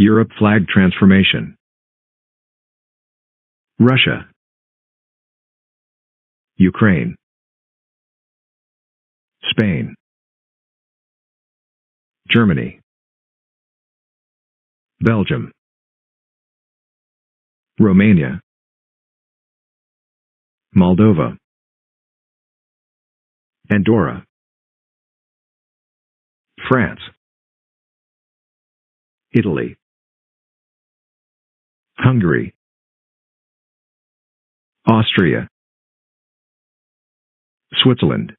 Europe flag transformation. Russia. Ukraine. Spain. Germany. Belgium. Romania. Moldova. Andorra. France. Italy. Hungary. Austria. Switzerland.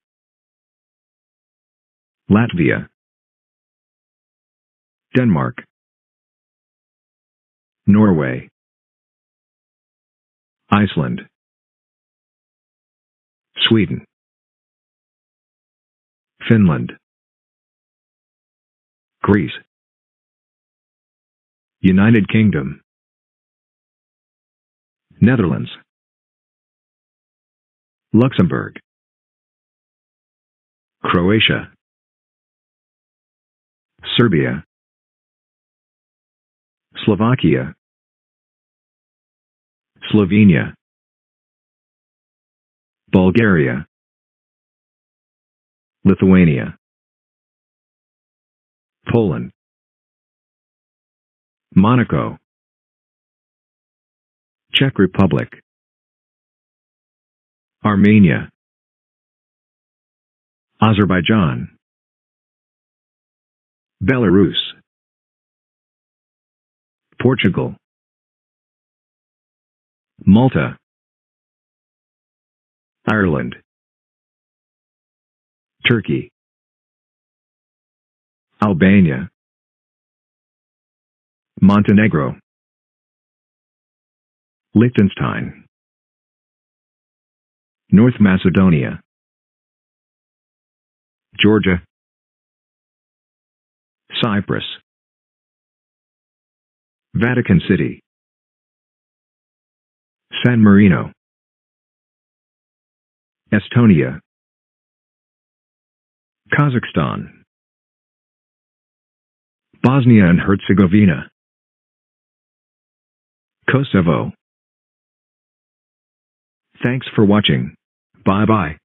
Latvia. Denmark. Norway. Iceland. Sweden. Finland. Greece. United Kingdom. Netherlands. Luxembourg. Croatia. Serbia. Slovakia. Slovenia. Bulgaria. Lithuania. Poland. Monaco. Czech Republic. Armenia. Azerbaijan. Belarus. Portugal. Malta. Ireland. Turkey. Albania. Montenegro. Liechtenstein. North Macedonia. Georgia. Cyprus. Vatican City. San Marino. Estonia. Kazakhstan. Bosnia and Herzegovina. Kosovo. Thanks for watching. Bye bye.